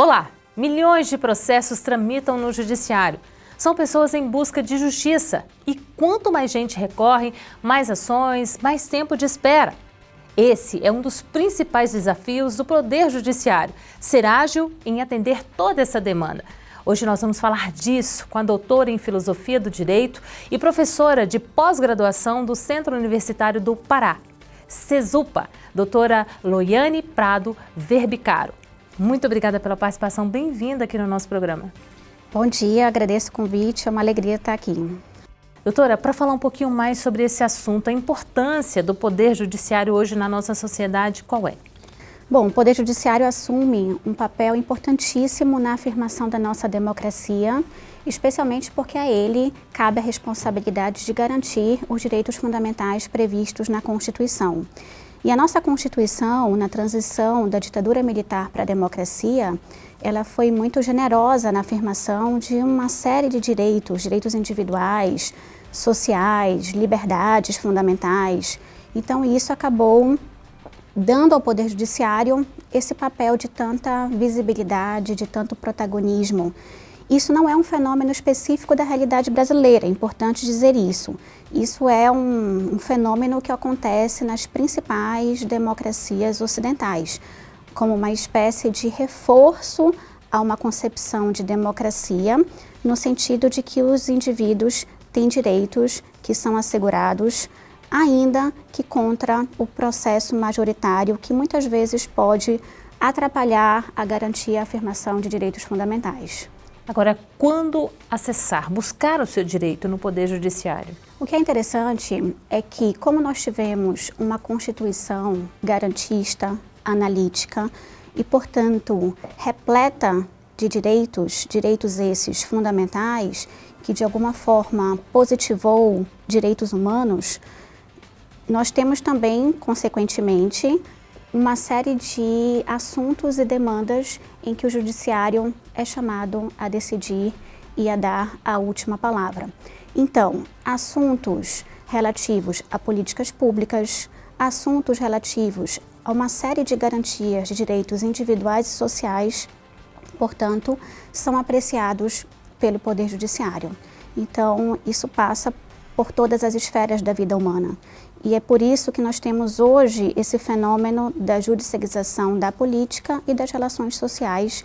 Olá! Milhões de processos tramitam no judiciário. São pessoas em busca de justiça. E quanto mais gente recorre, mais ações, mais tempo de espera. Esse é um dos principais desafios do Poder Judiciário, ser ágil em atender toda essa demanda. Hoje nós vamos falar disso com a doutora em Filosofia do Direito e professora de pós-graduação do Centro Universitário do Pará, CESUPA, doutora Loiane Prado Verbicaro. Muito obrigada pela participação, bem-vinda aqui no nosso programa. Bom dia, agradeço o convite, é uma alegria estar aqui. Doutora, para falar um pouquinho mais sobre esse assunto, a importância do Poder Judiciário hoje na nossa sociedade, qual é? Bom, o Poder Judiciário assume um papel importantíssimo na afirmação da nossa democracia, especialmente porque a ele cabe a responsabilidade de garantir os direitos fundamentais previstos na Constituição. E a nossa Constituição, na transição da ditadura militar para a democracia, ela foi muito generosa na afirmação de uma série de direitos, direitos individuais, sociais, liberdades fundamentais. Então isso acabou dando ao Poder Judiciário esse papel de tanta visibilidade, de tanto protagonismo. Isso não é um fenômeno específico da realidade brasileira, é importante dizer isso. Isso é um, um fenômeno que acontece nas principais democracias ocidentais, como uma espécie de reforço a uma concepção de democracia, no sentido de que os indivíduos têm direitos que são assegurados, ainda que contra o processo majoritário, que muitas vezes pode atrapalhar a garantia e a afirmação de direitos fundamentais. Agora, quando acessar, buscar o seu direito no Poder Judiciário? O que é interessante é que, como nós tivemos uma Constituição garantista, analítica e, portanto, repleta de direitos, direitos esses fundamentais, que de alguma forma positivou direitos humanos, nós temos também, consequentemente, uma série de assuntos e demandas em que o judiciário é chamado a decidir e a dar a última palavra. Então, assuntos relativos a políticas públicas, assuntos relativos a uma série de garantias de direitos individuais e sociais, portanto, são apreciados pelo Poder Judiciário. Então, isso passa por todas as esferas da vida humana. E é por isso que nós temos hoje esse fenômeno da judicialização da política e das relações sociais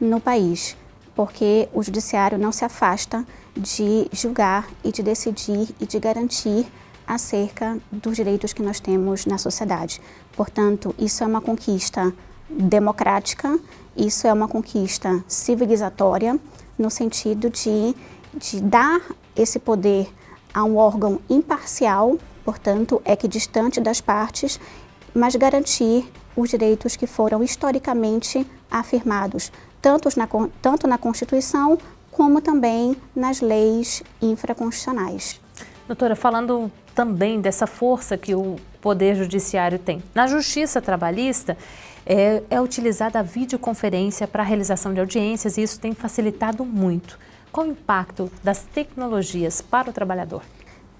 no país, porque o judiciário não se afasta de julgar e de decidir e de garantir acerca dos direitos que nós temos na sociedade. Portanto, isso é uma conquista democrática, isso é uma conquista civilizatória, no sentido de, de dar esse poder a um órgão imparcial portanto, é que distante das partes, mas garantir os direitos que foram historicamente afirmados, tanto na, tanto na Constituição como também nas leis infraconstitucionais. Doutora, falando também dessa força que o Poder Judiciário tem. Na Justiça Trabalhista, é, é utilizada a videoconferência para a realização de audiências e isso tem facilitado muito. Qual o impacto das tecnologias para o trabalhador?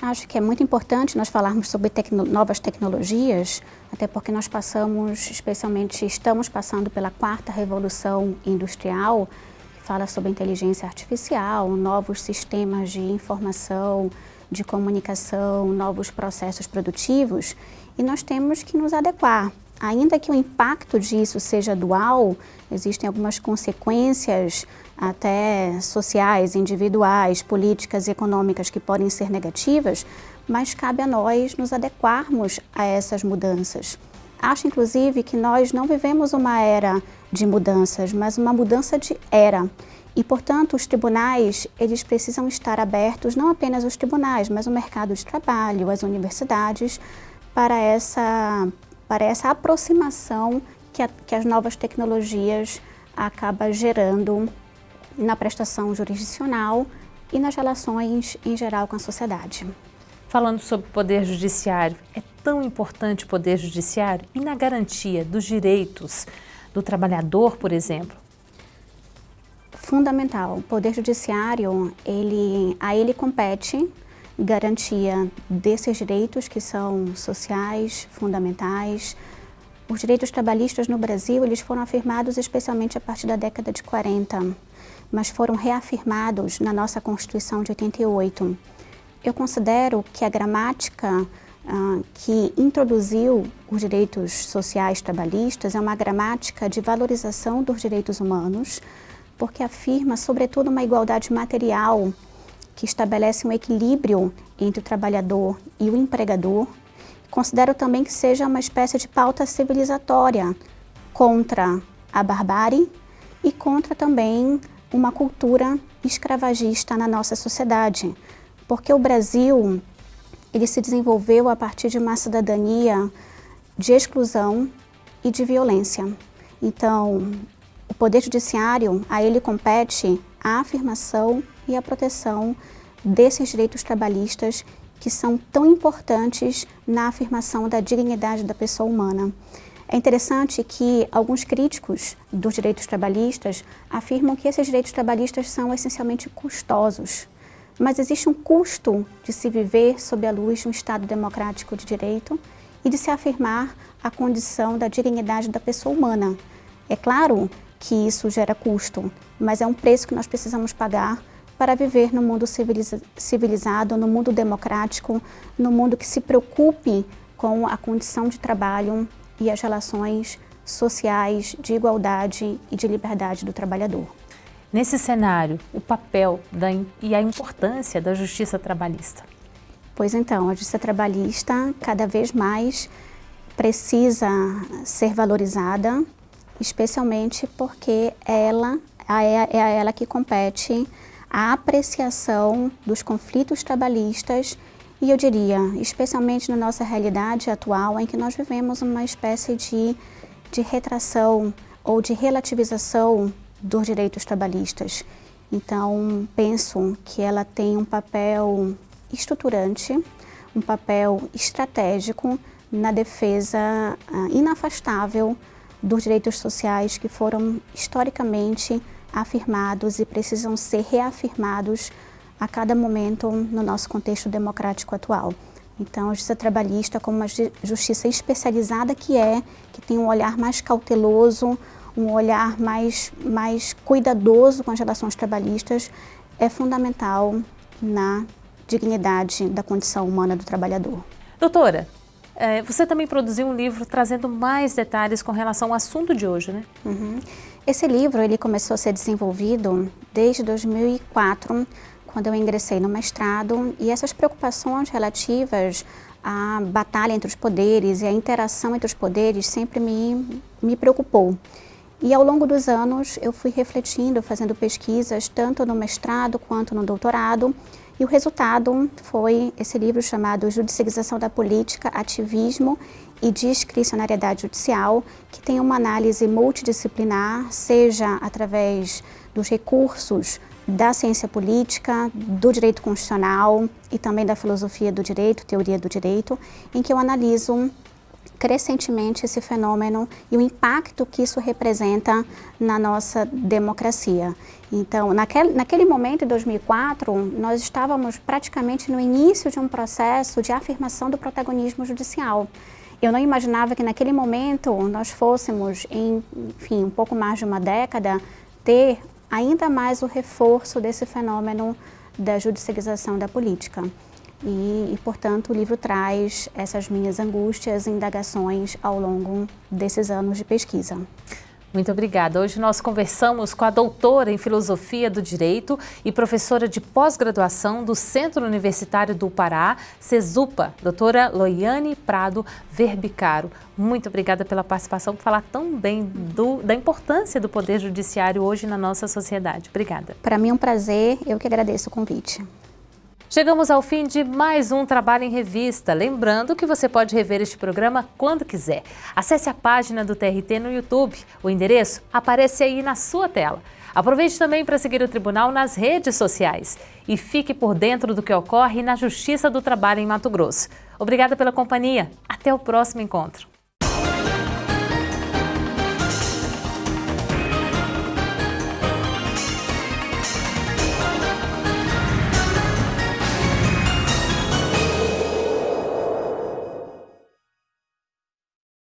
Acho que é muito importante nós falarmos sobre tecno novas tecnologias, até porque nós passamos, especialmente estamos passando pela quarta revolução industrial, que fala sobre inteligência artificial, novos sistemas de informação, de comunicação, novos processos produtivos, e nós temos que nos adequar. Ainda que o impacto disso seja dual, existem algumas consequências até sociais, individuais, políticas e econômicas que podem ser negativas, mas cabe a nós nos adequarmos a essas mudanças. Acho, inclusive, que nós não vivemos uma era de mudanças, mas uma mudança de era. E, portanto, os tribunais, eles precisam estar abertos, não apenas os tribunais, mas o mercado de trabalho, as universidades, para essa, para essa aproximação que, a, que as novas tecnologias acabam gerando na prestação jurisdicional e nas relações em geral com a sociedade. Falando sobre o Poder Judiciário, é tão importante o Poder Judiciário e na garantia dos direitos do trabalhador, por exemplo? Fundamental. O Poder Judiciário, ele, a ele compete garantia desses direitos que são sociais, fundamentais, os direitos trabalhistas no Brasil eles foram afirmados especialmente a partir da década de 40, mas foram reafirmados na nossa Constituição de 88. Eu considero que a gramática ah, que introduziu os direitos sociais trabalhistas é uma gramática de valorização dos direitos humanos, porque afirma, sobretudo, uma igualdade material que estabelece um equilíbrio entre o trabalhador e o empregador. Considero também que seja uma espécie de pauta civilizatória contra a barbárie e contra também uma cultura escravagista na nossa sociedade, porque o Brasil ele se desenvolveu a partir de uma cidadania de exclusão e de violência. Então, o Poder Judiciário, a ele compete a afirmação e a proteção desses direitos trabalhistas que são tão importantes na afirmação da dignidade da pessoa humana. É interessante que alguns críticos dos direitos trabalhistas afirmam que esses direitos trabalhistas são essencialmente custosos, mas existe um custo de se viver sob a luz de um Estado democrático de direito e de se afirmar a condição da dignidade da pessoa humana. É claro que isso gera custo, mas é um preço que nós precisamos pagar para viver no mundo civilizado, no mundo democrático, no mundo que se preocupe com a condição de trabalho e as relações sociais de igualdade e de liberdade do trabalhador. Nesse cenário, o papel da, e a importância da justiça trabalhista? Pois então, a justiça trabalhista cada vez mais precisa ser valorizada, especialmente porque ela é, é a ela que compete a apreciação dos conflitos trabalhistas e eu diria, especialmente na nossa realidade atual, em que nós vivemos uma espécie de, de retração ou de relativização dos direitos trabalhistas. Então, penso que ela tem um papel estruturante, um papel estratégico na defesa uh, inafastável dos direitos sociais que foram historicamente afirmados e precisam ser reafirmados a cada momento no nosso contexto democrático atual. Então, a justiça trabalhista, como uma justiça especializada que é, que tem um olhar mais cauteloso, um olhar mais, mais cuidadoso com as relações trabalhistas é fundamental na dignidade da condição humana do trabalhador. Doutora, é, você também produziu um livro trazendo mais detalhes com relação ao assunto de hoje, né? Uhum. Esse livro ele começou a ser desenvolvido desde 2004, quando eu ingressei no mestrado, e essas preocupações relativas à batalha entre os poderes e à interação entre os poderes sempre me, me preocupou. E ao longo dos anos eu fui refletindo, fazendo pesquisas, tanto no mestrado quanto no doutorado, e o resultado foi esse livro chamado Judicialização da Política, Ativismo e Discricionariedade Judicial, que tem uma análise multidisciplinar, seja através dos recursos da ciência política, do direito constitucional e também da filosofia do direito, teoria do direito, em que eu analiso crescentemente esse fenômeno e o impacto que isso representa na nossa democracia. Então, naquele, naquele momento, em 2004, nós estávamos praticamente no início de um processo de afirmação do protagonismo judicial. Eu não imaginava que naquele momento nós fôssemos, em, enfim, um pouco mais de uma década, ter ainda mais o reforço desse fenômeno da judicialização da política. E, e, portanto, o livro traz essas minhas angústias e indagações ao longo desses anos de pesquisa. Muito obrigada. Hoje nós conversamos com a doutora em Filosofia do Direito e professora de pós-graduação do Centro Universitário do Pará, CESUPA, doutora Loiane Prado Verbicaro. Muito obrigada pela participação, por falar tão bem do, da importância do Poder Judiciário hoje na nossa sociedade. Obrigada. Para mim é um prazer, eu que agradeço o convite. Chegamos ao fim de mais um Trabalho em Revista. Lembrando que você pode rever este programa quando quiser. Acesse a página do TRT no YouTube. O endereço aparece aí na sua tela. Aproveite também para seguir o Tribunal nas redes sociais. E fique por dentro do que ocorre na Justiça do Trabalho em Mato Grosso. Obrigada pela companhia. Até o próximo encontro.